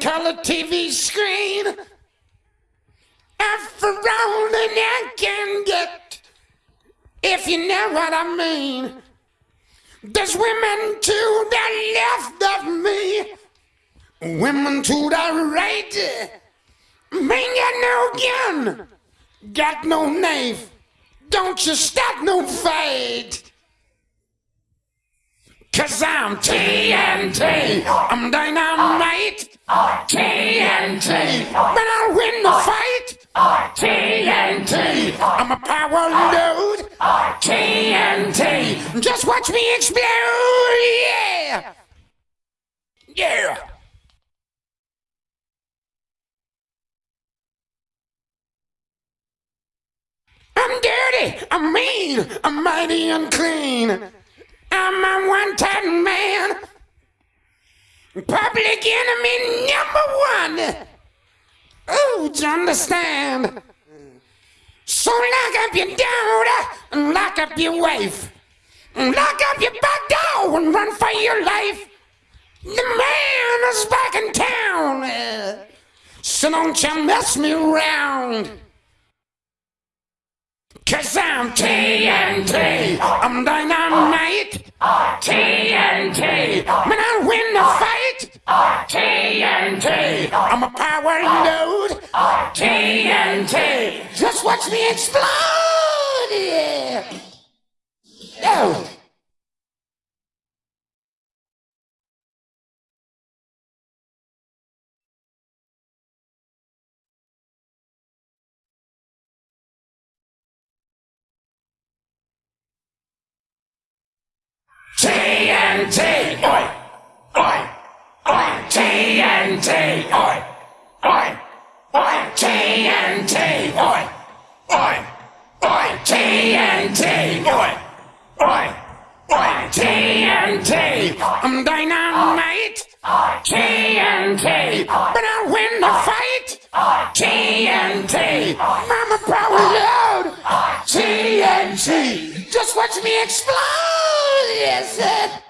color TV screen. After all that I can get, if you know what I mean. There's women to the left of me, women to the right. Man got no gun, got no knife. Don't you start no fight. Cause I'm TNT, I'm dynamite. TNT, but I'll win the fight. TNT, I'm a power load. TNT, just watch me explode. Yeah. Yeah. I'm dirty, I'm mean, I'm mighty unclean. I'm a one-time man. Public enemy number one. Oh, do you understand? So lock up your daughter and lock up your wife. Lock up your back door and run for your life. The man is back in town. So don't you mess me around. Cause I'm TNT, I'm dynamite. TNT, man, I win the fight. TNT, I'm a power load. TNT, just watch me explode. Oh. TNT! Oi! Oi! Oi! TNT! Oi! Oi! Oi! TNT! Oi! Oi! Oi! TNT! Oi! Oi! Oi! TNT! I'm dynamite! TNT! But I'll win the fight! TNT! I'm a power load! TNT! Just watch me explode! Yes.